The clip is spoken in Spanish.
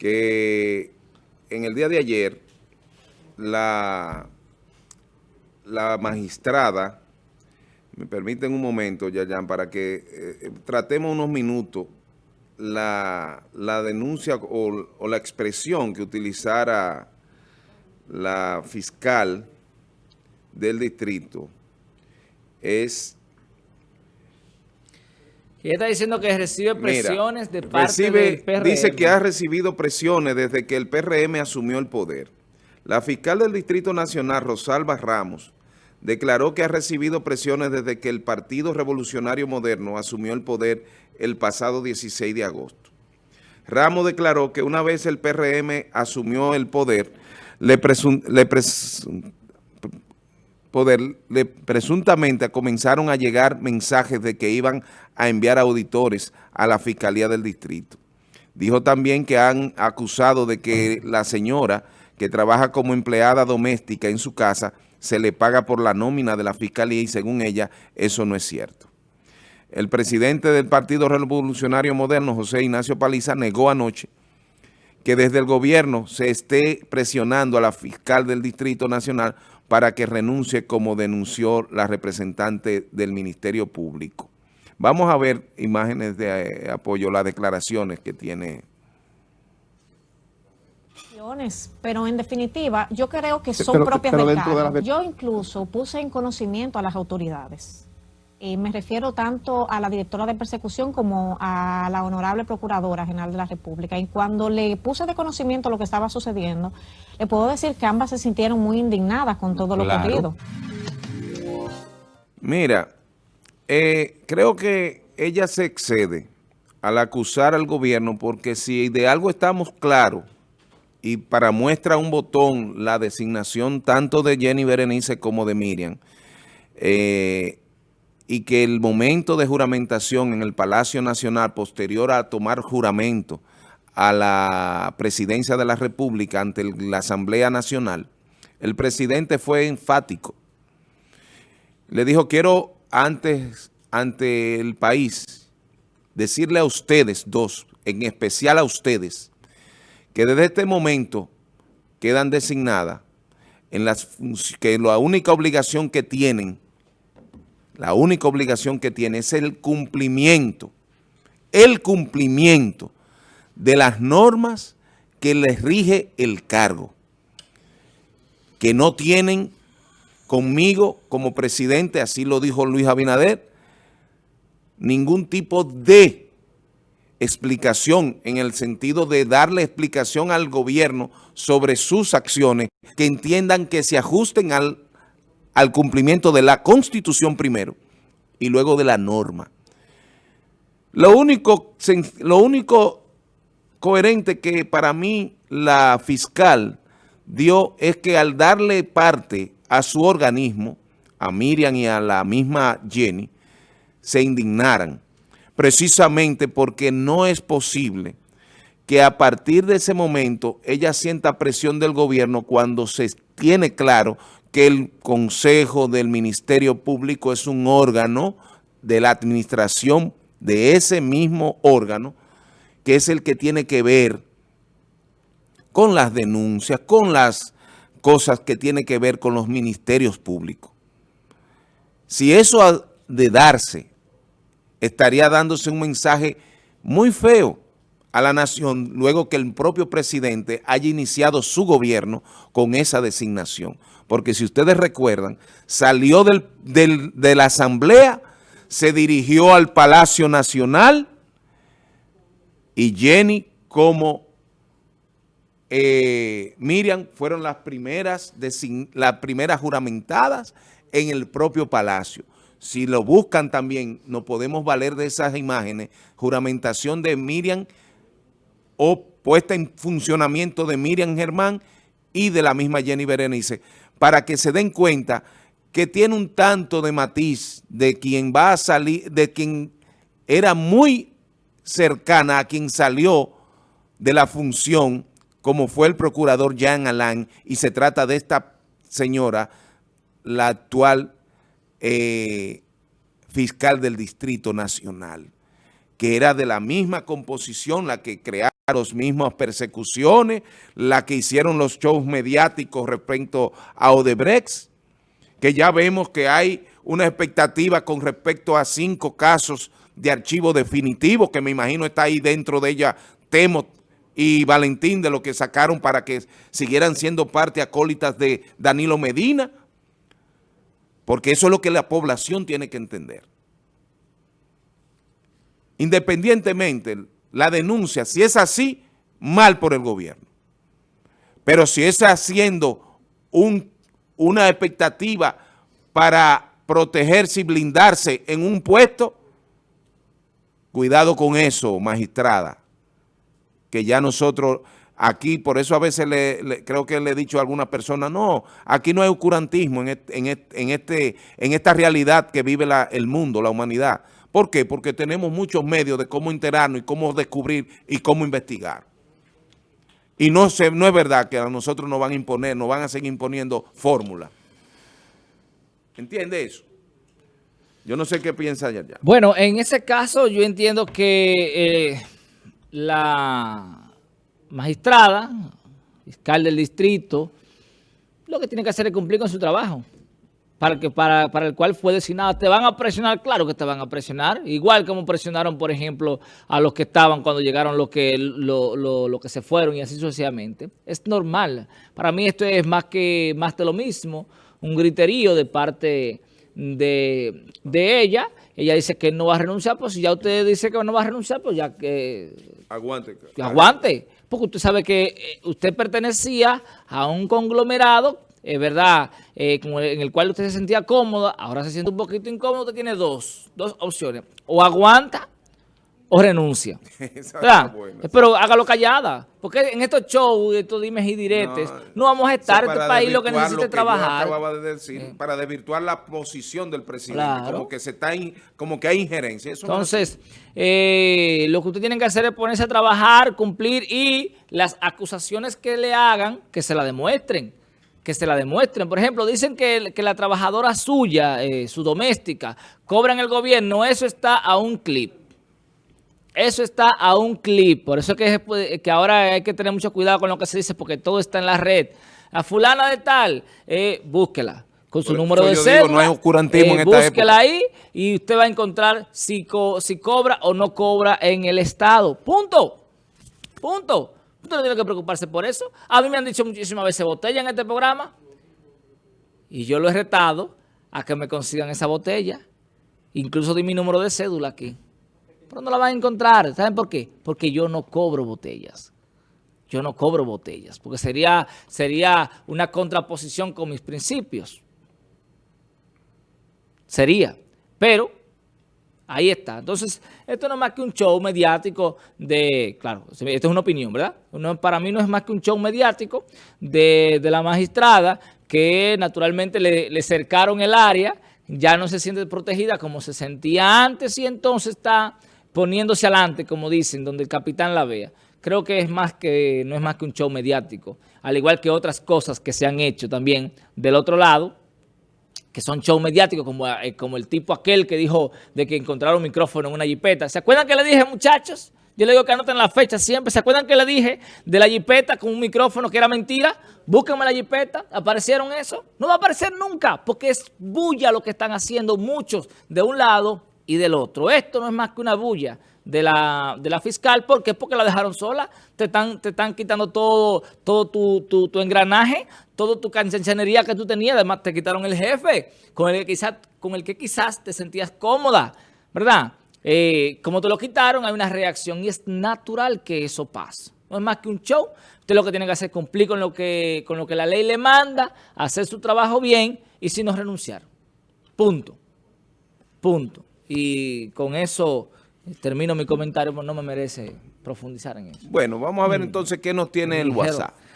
que en el día de ayer la, la magistrada, me permiten un momento, Yayan, para que eh, eh, tratemos unos minutos la, denuncia o, o, la expresión que utilizara la fiscal del distrito. Es y está diciendo que recibe presiones de parte del PRM. Dice que ha recibido presiones desde que el PRM asumió el poder. La fiscal del Distrito Nacional, Rosalba Ramos, declaró que ha recibido presiones desde que el Partido Revolucionario Moderno asumió el poder el pasado 16 de agosto. Ramos declaró que una vez el PRM asumió el poder, le, le poder, le, presuntamente comenzaron a llegar mensajes de que iban a enviar auditores a la Fiscalía del Distrito. Dijo también que han acusado de que la señora que trabaja como empleada doméstica en su casa se le paga por la nómina de la Fiscalía y según ella eso no es cierto. El presidente del Partido Revolucionario Moderno, José Ignacio Paliza, negó anoche que desde el gobierno se esté presionando a la fiscal del Distrito Nacional para que renuncie como denunció la representante del Ministerio Público. Vamos a ver imágenes de eh, apoyo, las declaraciones que tiene. Pero en definitiva, yo creo que son propias del cargo. Yo incluso puse en conocimiento a las autoridades y me refiero tanto a la directora de persecución como a la honorable procuradora general de la República. Y cuando le puse de conocimiento lo que estaba sucediendo, le puedo decir que ambas se sintieron muy indignadas con todo lo ocurrido. Mira, eh, creo que ella se excede al acusar al gobierno porque si de algo estamos claros y para muestra un botón la designación tanto de Jenny Berenice como de Miriam, eh, y que el momento de juramentación en el Palacio Nacional posterior a tomar juramento a la presidencia de la República ante la Asamblea Nacional, el presidente fue enfático. Le dijo, quiero antes, ante el país, decirle a ustedes dos, en especial a ustedes, que desde este momento quedan designadas en las que la única obligación que tienen la única obligación que tiene es el cumplimiento, el cumplimiento de las normas que les rige el cargo, que no tienen conmigo como presidente, así lo dijo Luis Abinader, ningún tipo de explicación en el sentido de darle explicación al gobierno sobre sus acciones que entiendan que se ajusten al al cumplimiento de la Constitución primero y luego de la norma. Lo único, lo único coherente que para mí la fiscal dio es que al darle parte a su organismo, a Miriam y a la misma Jenny, se indignaran, precisamente porque no es posible que a partir de ese momento ella sienta presión del gobierno cuando se tiene claro que el Consejo del Ministerio Público es un órgano de la administración de ese mismo órgano, que es el que tiene que ver con las denuncias, con las cosas que tienen que ver con los ministerios públicos. Si eso ha de darse, estaría dándose un mensaje muy feo a la nación luego que el propio presidente haya iniciado su gobierno con esa designación. Porque si ustedes recuerdan, salió del, de la asamblea, se dirigió al Palacio Nacional y Jenny como eh, Miriam fueron las primeras, las primeras juramentadas en el propio Palacio. Si lo buscan también, nos podemos valer de esas imágenes, juramentación de Miriam o puesta en funcionamiento de Miriam Germán y de la misma Jenny Berenice, para que se den cuenta que tiene un tanto de matiz de quien va a salir, de quien era muy cercana a quien salió de la función, como fue el procurador Jean Alain, y se trata de esta señora, la actual eh, fiscal del Distrito Nacional que era de la misma composición, la que crearon las mismas persecuciones, la que hicieron los shows mediáticos respecto a Odebrecht, que ya vemos que hay una expectativa con respecto a cinco casos de archivo definitivo, que me imagino está ahí dentro de ella Temo y Valentín, de lo que sacaron para que siguieran siendo parte acólitas de Danilo Medina, porque eso es lo que la población tiene que entender. Independientemente, la denuncia, si es así, mal por el gobierno. Pero si es haciendo un, una expectativa para protegerse y blindarse en un puesto, cuidado con eso, magistrada, que ya nosotros aquí, por eso a veces le, creo que le he dicho a alguna persona, no, aquí no hay oscurantismo en, en, este, en esta realidad que vive el mundo, la humanidad. ¿Por qué? Porque tenemos muchos medios de cómo enterarnos y cómo descubrir y cómo investigar. Y no, se, no es verdad que a nosotros nos van a imponer, nos van a seguir imponiendo fórmulas. ¿Entiende eso? Yo no sé qué piensa ya. Bueno, en ese caso yo entiendo que eh, la magistrada, fiscal del distrito, lo que tiene que hacer es cumplir con su trabajo para, que, para, para el cual fue designada. ¿Te van a presionar? Claro que te van a presionar. Igual como presionaron, por ejemplo, a los que estaban cuando llegaron los que, lo, lo, que se fueron y así sucesivamente. Es normal. Para mí esto es más que más de lo mismo, un griterío de parte de, de ella. Ella dice que no va a renunciar, pues si ya usted dice que no va a renunciar, pues ya que... Aguante. Que aguante. Porque usted sabe que eh, usted pertenecía a un conglomerado es ¿verdad? Eh, en el cual usted se sentía cómoda, ahora se siente un poquito incómodo, usted tiene dos, dos opciones. O aguanta o renuncia. Pero hágalo callada. Porque en estos shows, estos dimes y diretes, no, vamos a estar en este país lo que necesita trabajar. Eh. Para desvirtuar la posición del presidente. Como que se está como que hay injerencia. Entonces, eh, lo que usted tiene que hacer es ponerse a trabajar, cumplir y las acusaciones que le hagan, que se la demuestren que se la demuestren. Por ejemplo, dicen que, la trabajadora suya, eh, su doméstica, cobra en el gobierno. Eso está a un clip. Eso está a un clip. Por eso es que, que ahora hay que tener mucho cuidado con lo que se dice, porque todo está en la red. A fulana de tal, eh, búsquela con su número de cédula. no hay oscurantismo en eh, esta búsquela ahí y usted va a encontrar si, si cobra o no cobra en el Estado. Punto. Punto. Usted no tiene que preocuparse por eso. A mí me han dicho muchísimas veces botella en este programa. Y yo lo he retado a que me consigan esa botella. Incluso di mi número de cédula aquí. Pero no la van a encontrar. ¿Saben por qué? Porque yo no cobro botellas. Yo no cobro botellas. Porque sería, sería una contraposición con mis principios. Sería. Pero Ahí está. Entonces, esto no es más que un show mediático de, claro, esto es una opinión, ¿verdad? para mí no es más que un show mediático de, la magistrada que naturalmente le, cercaron el área, ya no se siente protegida como se sentía antes y entonces está poniéndose adelante, como dicen, donde el capitán la vea. Creo que es más que no es más que un show mediático, al igual que otras cosas que se han hecho también del otro lado, que son shows mediáticos, como, eh, como el tipo aquel que dijo de que encontraron micrófono en una jipeta. ¿Se acuerdan que le dije, muchachos? Yo le digo que anoten la fecha siempre. ¿Se acuerdan que le dije de la jipeta con un micrófono que era mentira? Búsquenme la jipeta. ¿Aparecieron eso? No va a aparecer nunca, porque es bulla lo que están haciendo muchos de un lado y del otro. Esto no es más que una bulla de la, de la fiscal. ¿Por qué? Porque la dejaron sola. Te están, te están quitando todo, todo tu, tu, tu engranaje, toda tu canchanería que tú tenías. Además, te quitaron el jefe con el que quizás, con el que quizás te sentías cómoda, ¿verdad? Eh, como te lo quitaron, hay una reacción y es natural que eso pase. No es más que un show. Usted lo que tiene que hacer es cumplir con lo que, con lo que la ley le manda, hacer su trabajo bien y si no renunciar. Punto. Punto. Y con eso termino mi comentario, no me merece profundizar en eso. Bueno, vamos a ver mm. entonces qué nos tiene el WhatsApp.